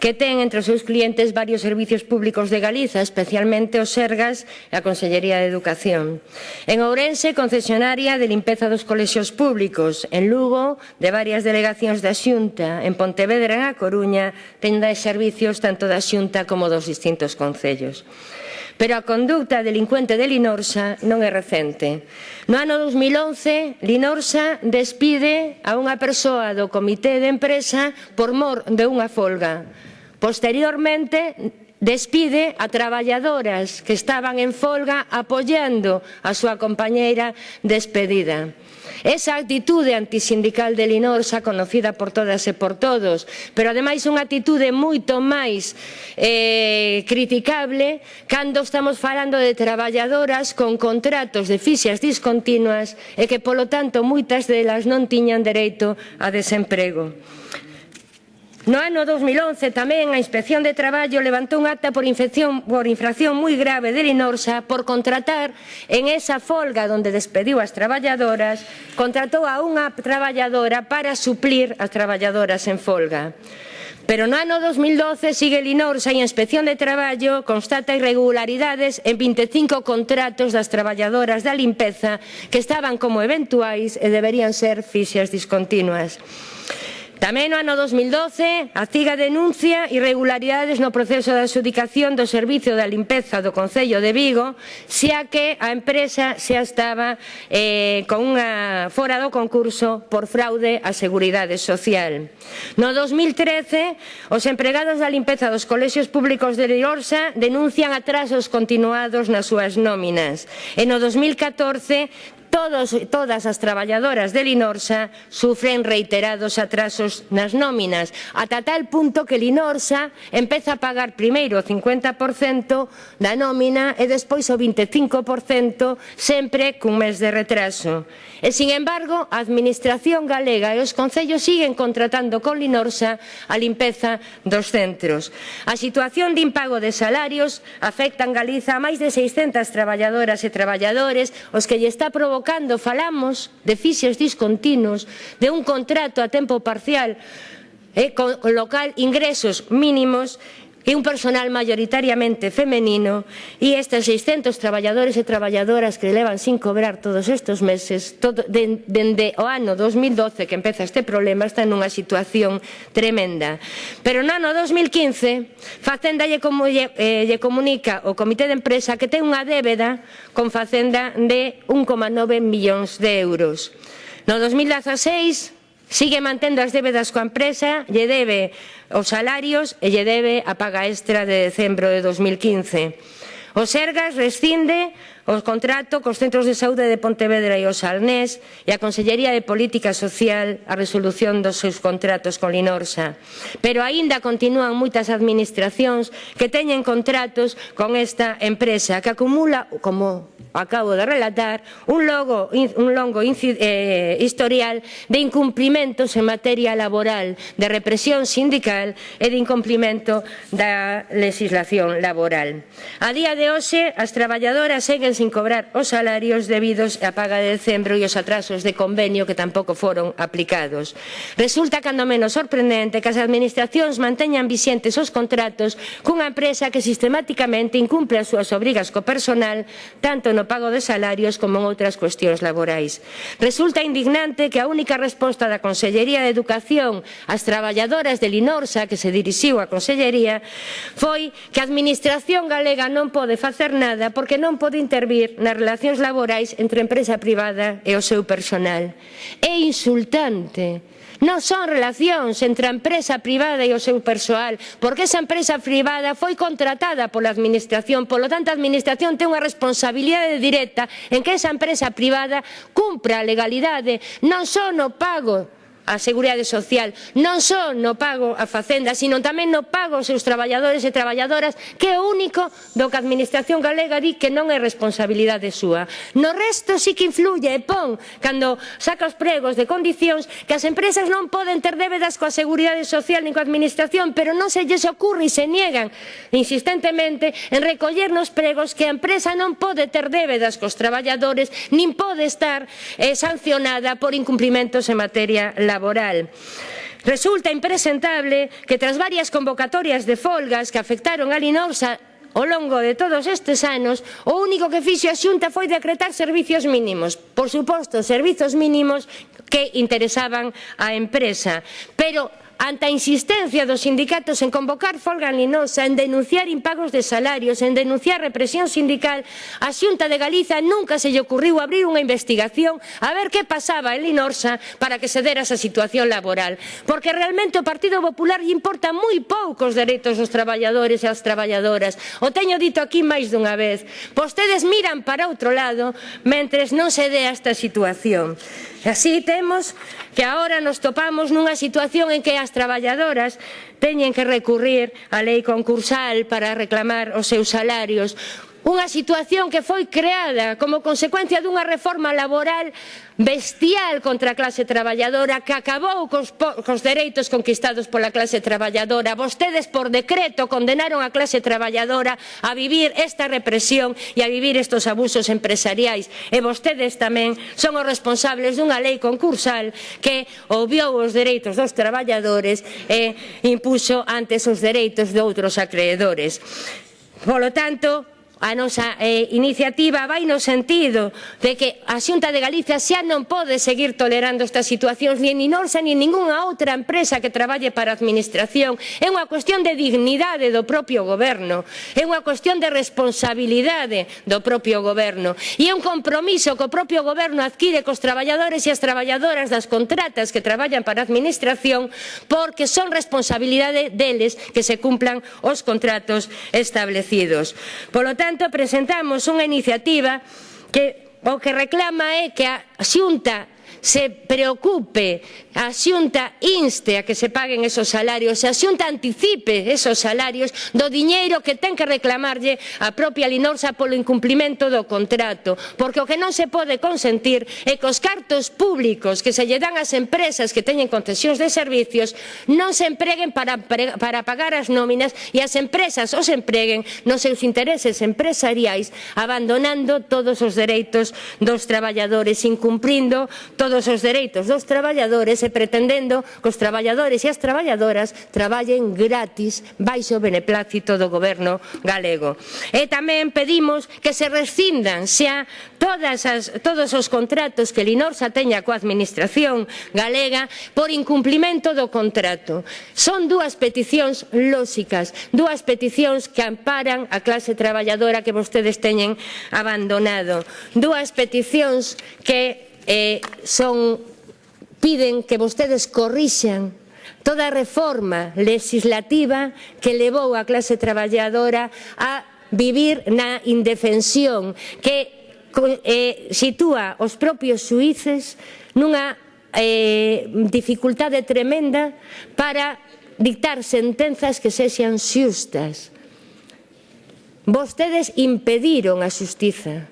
que ten entre os seus clientes varios servicios públicos de Galiza, especialmente os Sergas e a Consellería de Educación. En Ourense, concesionaria de limpeza dos colexios públicos, en Lugo, de varias delegacións da Xunta, en Pontevedra e a Coruña, tenda de servicios tanto da Xunta como dos distintos concellos. Pero a conducta delincuente de Linorsa non é recente. No ano 2011, Linorsa despide a unha persoa do comité de empresa por mor de unha folga. Posteriormente, despide a traballadoras que estaban en folga apoiando a súa compañeira despedida. Esa actitude antisindical de Linor xa conocida por todas e por todos, pero ademais unha actitude moito máis eh, criticable cando estamos falando de traballadoras con contratos de fixas discontinuas e que, polo tanto, moitas delas non tiñan dereito a desemprego. No ano 2011 tamén a Inspección de Traballo levantou un acta por, infección, por infracción moi grave de Linorsa por contratar en esa folga onde despediu as traballadoras, contratou a unha traballadora para suplir as traballadoras en folga. Pero no ano 2012 sigue Linorsa e a Inspección de Traballo constata irregularidades en 25 contratos das traballadoras da limpeza que estaban como eventuais e deberían ser fixas discontinuas. Tamén no ano 2012, a CIGA denuncia irregularidades no proceso de adxudicación do servicio da limpeza do Concello de Vigo, xa que a empresa xa estaba eh, con unha fora do concurso por fraude á Seguridade Social. No 2013, os empregados da limpeza dos colexios públicos de Liorsa denuncian atrasos continuados nas súas nóminas. E no 2014 Todos, todas as traballadoras de Linorsa sufren reiterados atrasos nas nóminas, ata tal punto que Linorsa empeza a pagar primeiro o 50% da nómina e despois o 25% sempre cun mes de retraso. E, sin embargo, a Administración galega e os concellos siguen contratando con Linorsa a limpeza dos centros. A situación de impago de salarios afecta en Galiza a máis de 600 traballadoras e traballadores, os que lle está provocando cando falamos de fixos discontinuos, de un contrato a tempo parcial, eh, con, con local ingresos mínimos, e un personal mayoritariamente femenino e estes 600 traballadores e traballadoras que levan sin cobrar todos estes meses todo, dende de, o ano 2012 que empeza este problema están nunha situación tremenda. Pero no ano 2015 Facenda lle, como, lle, eh, lle comunica o Comité de Empresa que ten unha débeda con Facenda de 1,9 millóns de euros. No 2016 Sigue mantendo as débedas coa empresa, lle debe os salarios e lle debe a paga extra de decembro de 2015. O Sergas rescinde o contrato cos centros de saúde de Pontevedra e o Salnés e a Consellería de Política Social a resolución dos seus contratos con Linorsa. Pero aínda continúan moitas administracións que teñen contratos con esta empresa que acumula como acabo de relatar, un, logo, un longo eh, historial de incumplimentos en materia laboral, de represión sindical e de incumplimento da legislación laboral. A día de hoxe, as traballadoras seguen sin cobrar os salarios debidos á paga de decembro e os atrasos de convenio que tampouco foron aplicados. Resulta cando menos sorprendente que as administracións manteñan vixentes os contratos cunha empresa que sistemáticamente incumple as súas obrigas co personal tanto no pago de salarios como en outras cuestións laborais. Resulta indignante que a única resposta da Consellería de Educación ás traballadoras de Linorsa que se dirixiu á Consellería foi que a Administración galega non pode facer nada porque non pode intervir nas relacións laborais entre a empresa privada e o seu personal. É insultante non son relacións entre a empresa privada e o seu persoal, porque esa empresa privada foi contratada pola administración, polo tanto a administración ten unha responsabilidade responsabilidade directa en que esa empresa privada cumpra a legalidade non só no pago a Seguridade Social non só no pago a Facenda, sino tamén no pago aos seus traballadores e traballadoras, que é o único do que a Administración galega di que non é responsabilidade súa. No resto sí que influye e pon cando saca os pregos de condicións que as empresas non poden ter débedas coa Seguridade Social nin coa Administración, pero non se lles ocurre e se niegan insistentemente en recoller nos pregos que a empresa non pode ter débedas cos traballadores nin pode estar eh, sancionada por incumprimentos en materia laboral laboral. Resulta impresentable que tras varias convocatorias de folgas que afectaron a Linorsa ao longo de todos estes anos, o único que fixo a Xunta foi decretar servizos mínimos. Por suposto, servizos mínimos que interesaban á empresa. Pero ante a insistencia dos sindicatos en convocar folga linosa, en denunciar impagos de salarios, en denunciar represión sindical, a Xunta de Galiza nunca se lle ocurriu abrir unha investigación a ver que pasaba en Linorsa para que se dera esa situación laboral. Porque realmente o Partido Popular lle importa moi poucos dereitos dos traballadores e as traballadoras. O teño dito aquí máis dunha vez. Vostedes miran para outro lado mentres non se dea esta situación. E así temos que agora nos topamos nunha situación en que as traballadoras teñen que recurrir á lei concursal para reclamar os seus salarios. Unha situación que foi creada como consecuencia dunha reforma laboral bestial contra a clase traballadora que acabou cos, cos dereitos conquistados pola clase traballadora. Vostedes por decreto condenaron a clase traballadora a vivir esta represión e a vivir estos abusos empresariais. E vostedes tamén son os responsables dunha lei concursal que obviou os dereitos dos traballadores e impuxo antes os dereitos de outros acreedores. Polo tanto, a nosa eh, iniciativa vai no sentido de que a Xunta de Galicia xa non pode seguir tolerando estas situacións ni en Inorsa ni en ningunha outra empresa que traballe para a administración. É unha cuestión de dignidade do propio goberno, é unha cuestión de responsabilidade do propio goberno e é un compromiso que o propio goberno adquire cos traballadores e as traballadoras das contratas que traballan para a administración porque son responsabilidade deles que se cumplan os contratos establecidos. Polo tanto, tanto, presentamos unha iniciativa que o que reclama é que a xunta se preocupe, a Xunta inste a que se paguen esos salarios, a Xunta anticipe esos salarios do diñeiro que ten que reclamarlle a propia Linorsa polo incumplimento do contrato, porque o que non se pode consentir é que os cartos públicos que se lle dan ás empresas que teñen concesións de servicios non se empreguen para, para pagar as nóminas e as empresas os empreguen nos seus intereses empresariais abandonando todos os dereitos dos traballadores, incumprindo todos todos os dereitos dos traballadores e pretendendo que os traballadores e as traballadoras traballen gratis baixo beneplácito do goberno galego. E tamén pedimos que se rescindan xa todas as, todos os contratos que Linorsa teña coa administración galega por incumplimento do contrato. Son dúas peticións lóxicas, dúas peticións que amparan a clase traballadora que vostedes teñen abandonado. Dúas peticións que eh, son, piden que vostedes corrixan toda a reforma legislativa que levou a clase traballadora a vivir na indefensión que eh, sitúa os propios suíces nunha eh, dificultade tremenda para dictar sentenzas que sexan xustas. Vostedes impediron a xustiza.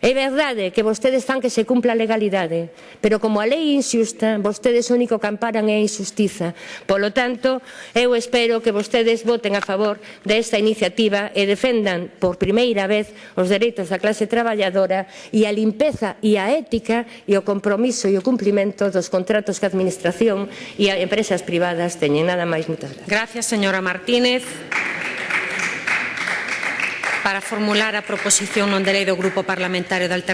É verdade que vostedes fan que se cumpla a legalidade, pero como a lei inxusta, vostedes o único que amparan é a injustiza. Polo tanto, eu espero que vostedes voten a favor desta iniciativa e defendan por primeira vez os dereitos da clase traballadora e a limpeza e a ética e o compromiso e o cumplimento dos contratos que a Administración e a empresas privadas teñen. Nada máis, moitas gracias. Gracias, señora Martínez para formular a proposición non de lei do Grupo Parlamentario de Alternativa